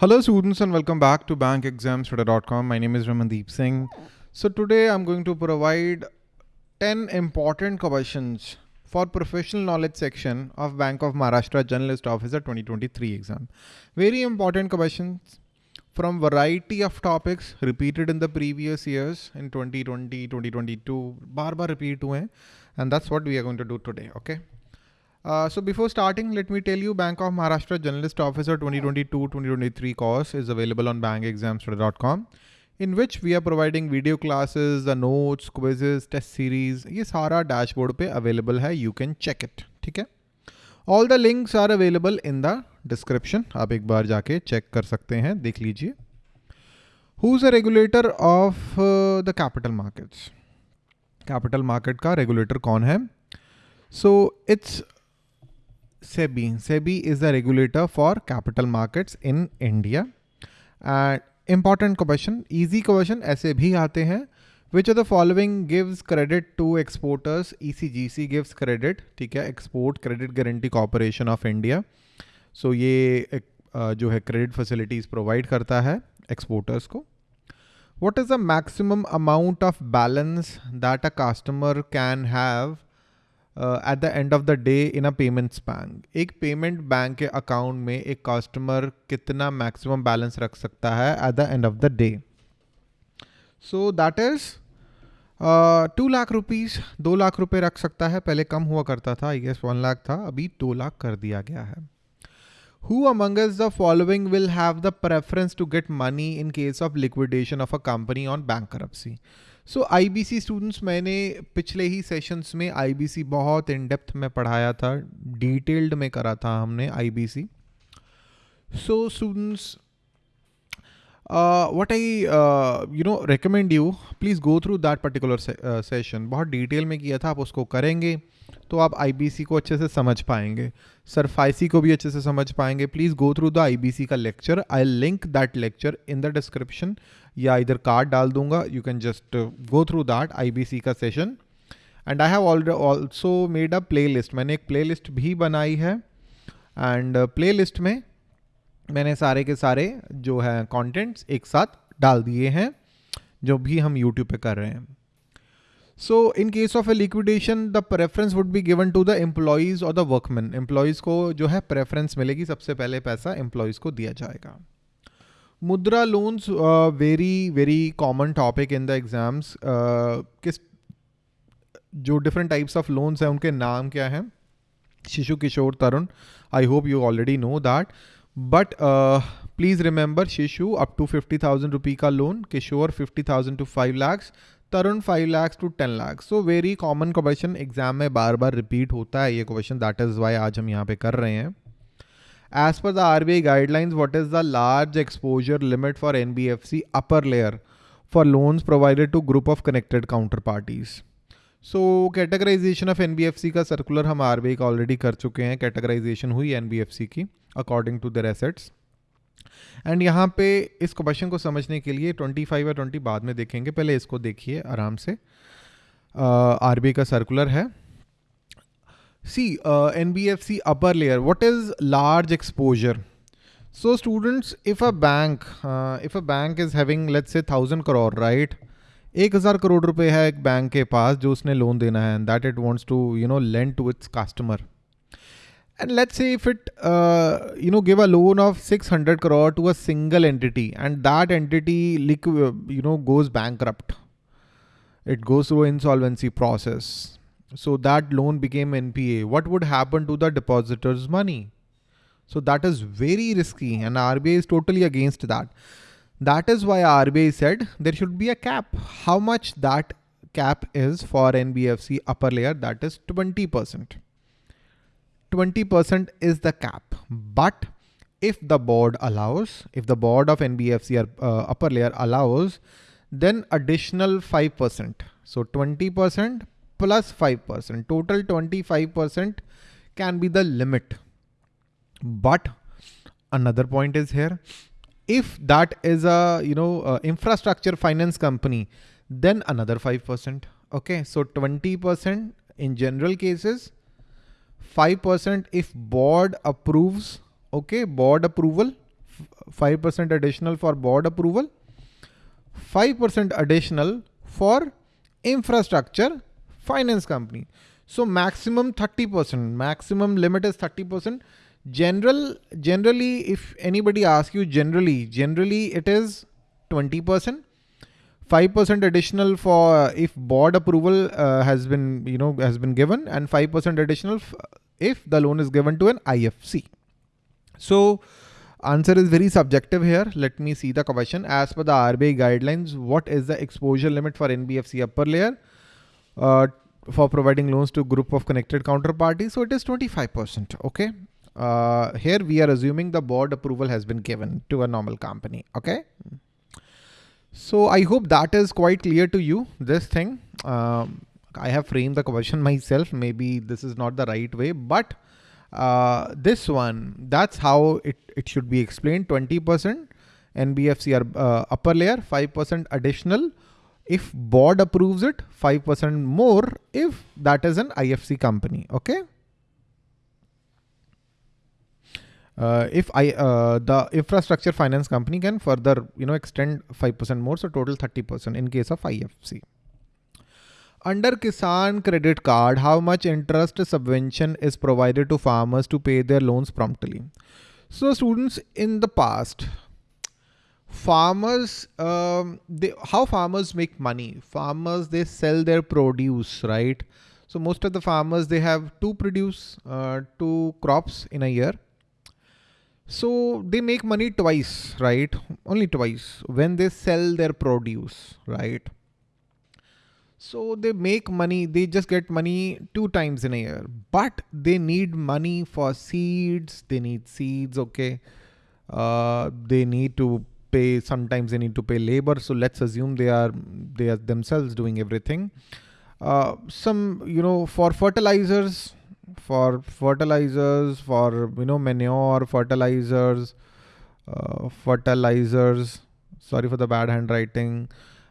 Hello students and welcome back to bankexamstudy.com. My name is Ramandeep Singh. So today I'm going to provide 10 important questions for professional knowledge section of Bank of Maharashtra Generalist Officer 2023 exam. Very important questions from variety of topics repeated in the previous years in 2020, 2022, bar bar repeat and that's what we are going to do today, okay? Uh, so before starting, let me tell you Bank of Maharashtra Journalist Officer 2022-2023 course is available on bankexamstudy.com in which we are providing video classes, the notes, quizzes, test series. ये सारा dashboard पे available है. You can check it. ठीक है? All the links are available in the description. आप एक बार जाके check कर सकते हैं. देख लीजिए. Who's the regulator of uh, the capital markets? Capital market का regulator कौन है? So it's SEBI. SEBI is the regulator for capital markets in India. And important question, easy question ऐसे भी आते हैं. Which of the following gives credit to exporters? ECGC gives credit, ठीक है? Export Credit Guarantee Corporation of India. So ये uh, जो है credit facilities provide करता है exporters को. What is the maximum amount of balance that a customer can have at the end of the day in a payments bank एक payment bank के account में एक कस्टमर कितना मैक्सिमम बैलेंस रख सकता है at the end of the day so that is two lakh rupees दो लाख रुपए रख सकता है। पहले कम हुआ करता था आई गेस वन लाख था। अभी दो लाख कर दिया गया है। Who among us the following will have the preference to get money in case of liquidation of a company on bankruptcy? So I B C students मैंने पिछले ही सेशंस में आई बी सी बहुत इन डेप्थ में पढ़ाया था डिटेल्ड में करा था हमने I B C so students what I you know recommend you please go through that particular session बहुत डिटेल में किया था, आप उसको करेंगे तो आप आईबीसी को अच्छे से समझ पाएँगे। सरफाइसी को भी अच्छे से समझ पाएँगे। Please go through the IBC का lecture I link that lecture in the description या इधर कार्ड डाल दूँगा. You can just go through that IBC का session and I have also made a playlist मैंने एक प्ले लिस्ट भी बनाई है. एंड प्ले लिस्ट में मैंने सारे के सारे जो है कंटेंट्स एक साथ डाल दिए हैं, जो भी हम यूट्यूब पे कर रहे हैं. So in case of a liquidation the preference would be given to the employees और द वर्कमैन एम्प्लॉयज़ को जो है प्रेफरेंस मिलेगी. सबसे पहले पैसा एम्प्लॉयज़ को दिया जाएगा. मुद्रा loans very very common topic in the exams किस, जो डिफरेंट टाइप्स ऑफ़ लोन्स हैं, उनके नाम क्या हैं? Shishu Kishor Tarun I hope you already know that but please remember Shishu up to fifty thousand rupee का loan Kishor fifty thousand to five lakhs Tarun five lakhs to ten lakhs so very common question exam में बार बार repeat होता है ये question that is why आज हम यहाँ पे कर रहे हैं। As per the RBI guidelines, what is the large exposure limit for NBFC upper layer for loans provided to group of connected counterparties? So categorization of NBFC का circular हम आरबीआई का ऑलरेडी कर चुके हैं कैटेगराइजेशन हुई एनबीएफसी की according to their assets and यहाँ पे इस क्वेश्चन को समझने के लिए 25 या 20 बाद में देखेंगे पहले इसको देखिए आराम से आर uh, का सर्कुलर है C N B F C upper layer what is large exposure so students if a bank if a bank is having let's say thousand crore right एक हज़ार करोड़ रुपए है एक बैंक के पास जो उसने लोन देना है that it wants to you know land to its customer and let's say if it uh, you know give a loan of 600 crore to a single entity and that entity you know goes bankrupt it goes through insolvency process so that loan became npa what would happen to the depositor's money? So that is very risky and rbi is totally against that. That is why rbi said there should be a cap. How much that cap is for nbfc upper layer that is 20 percent. 20% is the cap. But if the board allows, if the board of NBFC or uh, upper layer allows, then additional 5%. So 20% plus 5%, total 25% can be the limit. But another point is here, if that is a, you know, a infrastructure finance company, then another 5%. Okay. So 20% in general cases, 5% if board approves, okay, board approval, 5% additional for board approval, 5% additional for infrastructure finance company. So maximum 30%, maximum limit is 30%. General, generally, if anybody asks you generally, generally it is 20%. 5% additional for if board approval uh, has been, you know, has been given and 5% additional if the loan is given to an IFC. So answer is very subjective here. Let me see the question. As per the RBI guidelines, what is the exposure limit for NBFC upper layer uh, for providing loans to group of connected counterparties? So it is 25%. Okay. Uh, here we are assuming the board approval has been given to a normal company. Okay. So I hope that is quite clear to you, this thing. Um, I have framed the question myself. Maybe this is not the right way, but uh, this one, that's how it, it should be explained. 20% NBFC are uh, upper layer, 5% additional. If board approves it, 5% more if that is an IFC company. Okay. Uh, if I uh, the infrastructure finance company can further you know extend 5% more so total 30% in case of IFC. Under Kisan credit card, how much interest subvention is provided to farmers to pay their loans promptly? So students in the past, farmers, um, they, how farmers make money? Farmers, they sell their produce, right? So most of the farmers, they have two produce, uh, two crops in a year. So they make money twice, right? Only twice when they sell their produce, right? So they make money, they just get money two times in a year, but they need money for seeds. They need seeds. Okay. Uh, they need to pay, sometimes they need to pay labor. So let's assume they are, they are themselves doing everything. Uh, some, you know, for fertilizers, for fertilizers, for, you know, manure, fertilizers, uh, fertilizers, sorry for the bad handwriting,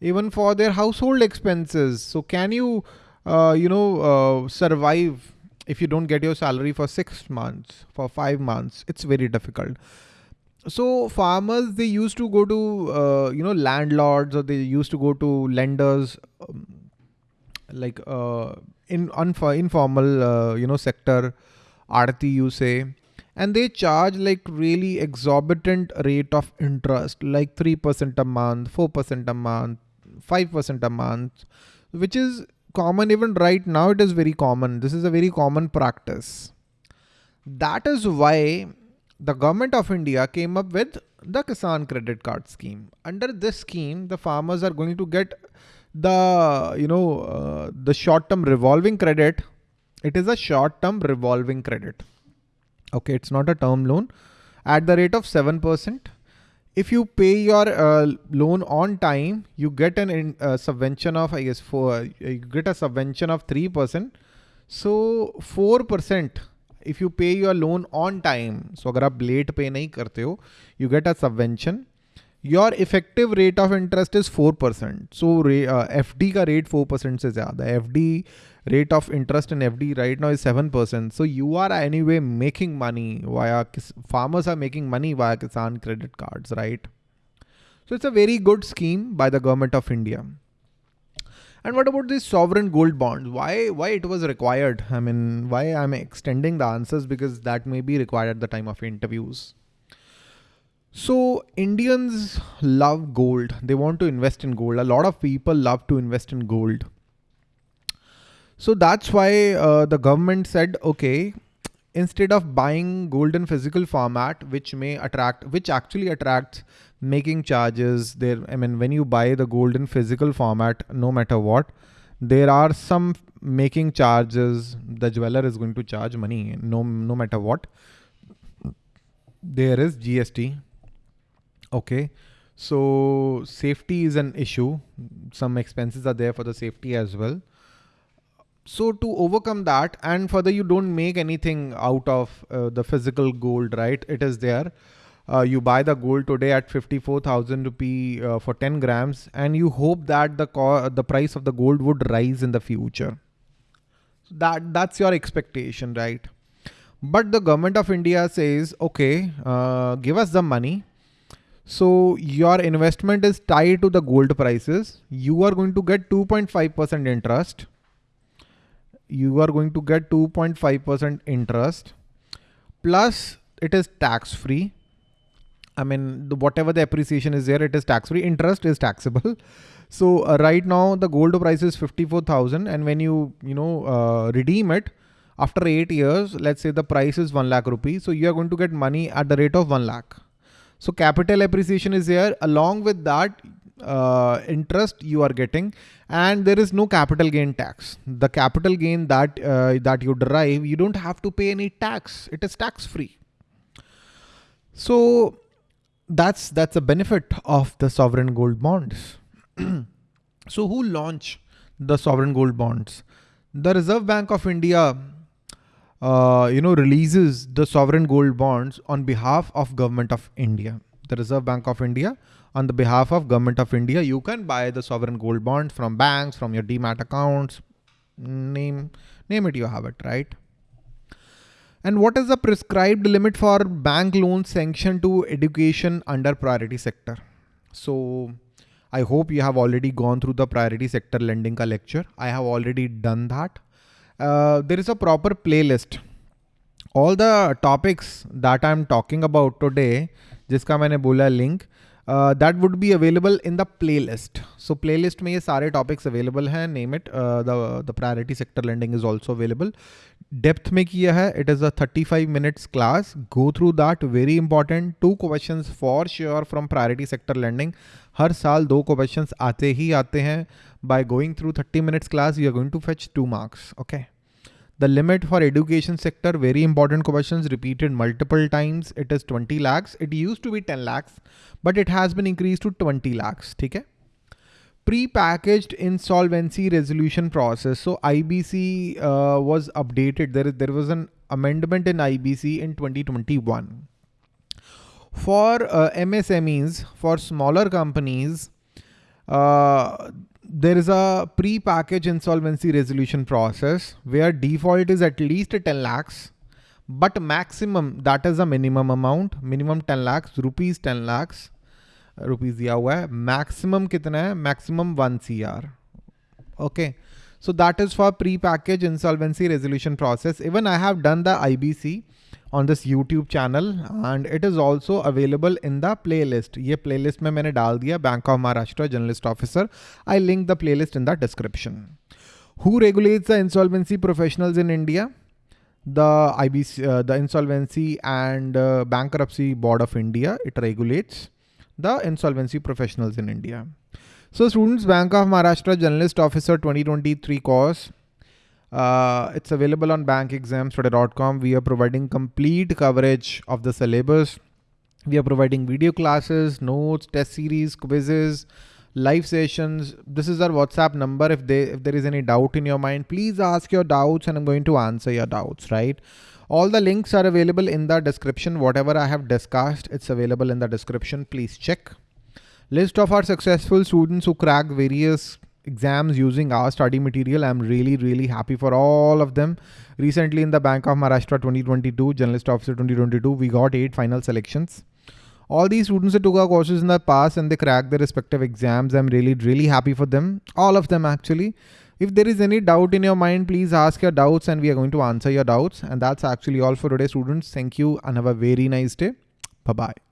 even for their household expenses. So can you, uh, you know, uh, survive if you don't get your salary for six months, for five months? It's very difficult. So farmers, they used to go to, uh, you know, landlords or they used to go to lenders, um, like uh, in informal, uh, you know, sector, Aarti you say, and they charge like really exorbitant rate of interest, like 3% a month, 4% a month, 5% a month, which is common even right now. It is very common. This is a very common practice. That is why the government of India came up with the Kisan credit card scheme. Under this scheme, the farmers are going to get the, you know, uh, the short-term revolving credit. It is a short-term revolving credit. Okay. It's not a term loan at the rate of 7% if you pay your uh, loan on time, you get an uh, subvention of, I guess, four, uh, you get a subvention of 3%. So 4% if you pay your loan on time. So अगर आप late pay नहीं करते हो, you get a subvention. Your effective rate of interest is 4%. So uh, FD का rate 4% से ज़्यादा. FD rate of interest in FD right now is 7%. So you are anyway making money via, farmers are making money via Kisan credit cards, right? So it's a very good scheme by the government of India. And what about these sovereign gold bonds? Why, why it was required? I mean, why I'm extending the answers because that may be required at the time of interviews. So Indians love gold. They want to invest in gold. A lot of people love to invest in gold. So that's why uh, the government said, okay, instead of buying gold in physical format, which may attract, which actually attracts making charges there. I mean, when you buy the gold in physical format, no matter what, there are some making charges. The jeweler is going to charge money, no, no matter what. There is GST. Okay. So safety is an issue. Some expenses are there for the safety as well so to overcome that and further you don't make anything out of uh, the physical gold right? It is there. Uh, you buy the gold today at 54,000 rupee uh, for 10 grams and you hope that the the price of the gold would rise in the future. So that that's your expectation right? But the government of India says okay uh, give us the money. So your investment is tied to the gold prices. You are going to get 2.5% interest. You are going to get 2.5% interest plus it is tax free. I mean, the, whatever the appreciation is there, it is tax free. Interest is taxable. So uh, right now the gold price is 54,000 and when you, you know, uh, redeem it after eight years, let's say the price is 1 lakh rupees. So you are going to get money at the rate of 1 lakh. So capital appreciation is there. Along with that, uh, interest you are getting and there is no capital gain tax. The capital gain that, uh, that you derive, you don't have to pay any tax. It is tax free. So that's, that's a benefit of the sovereign gold bonds. so who launch the sovereign gold bonds? The Reserve Bank of India, uh, you know, releases the sovereign gold bonds on behalf of government of India. The Reserve Bank of India on the behalf of government of India. You can buy the sovereign gold bonds from banks, from your demat accounts, name, name it, you have it, right? And what is the prescribed limit for bank loan sanction to education under priority sector? So I hope you have already gone through the priority sector lending ka lecture. I have already done that. Uh, there is a proper playlist. All the topics that I'm talking about today, जिसका मैंने बोला link. That would be available in the playlist so playlist में ये सारे topics available हैं name it the priority sector lending is also available depth में किया है it is a thirty five minutes class go through that very important two question for sure from priority sector lending हर साल दो क्वेश्चन आते ही आते हैं. By going through thirty minutes class you are going to fetch two marks okay The limit for education sector, very important questions repeated multiple times. It is 20 lakhs. It used to be 10 lakhs, but it has been increased to 20 lakhs. Okay. Pre-packaged insolvency resolution process. So IBC uh, was updated. There, there was an amendment in IBC in 2021. For uh, MSMEs, for smaller companies, uh, there is a pre-package insolvency resolution process where default is at least 10 lakhs, but maximum, that is a minimum amount, minimum 10 lakhs, rupees 10 lakhs, rupees दिया हुआ है maximum कितना है maximum 1 cr okay so that is for pre-package insolvency resolution process even I have done the IBC on this YouTube channel and it is also available in the playlist. ये playlist में मैंने डाल Bank of Maharashtra Generalist Officer. I link the playlist in the description. Who regulates the insolvency professionals in India? The IBC, uh, the Insolvency and uh, Bankruptcy Board of India. It regulates the insolvency professionals in India. So students, Bank of Maharashtra Generalist Officer 2023 course uh, it's available on bankexamstudy.com. We are providing complete coverage of the syllabus. We are providing video classes, notes, test series, quizzes, live sessions. This is our WhatsApp number. If, they, if there is any doubt in your mind, please ask your doubts and I'm going to answer your doubts, right? All the links are available in the description. Whatever I have discussed, it's available in the description. Please check. List of our successful students who cracked various exams using our study material. I'm really, really happy for all of them. Recently in the Bank of Maharashtra 2022, Generalist Officer 2022, we got eight final selections. All these students that took our courses in the past and they cracked their respective exams. I'm really, really happy for them. All of them actually. If there is any doubt in your mind, please ask your doubts and we are going to answer your doubts. And that's actually all for today, students. Thank you and have a very nice day. Bye-bye.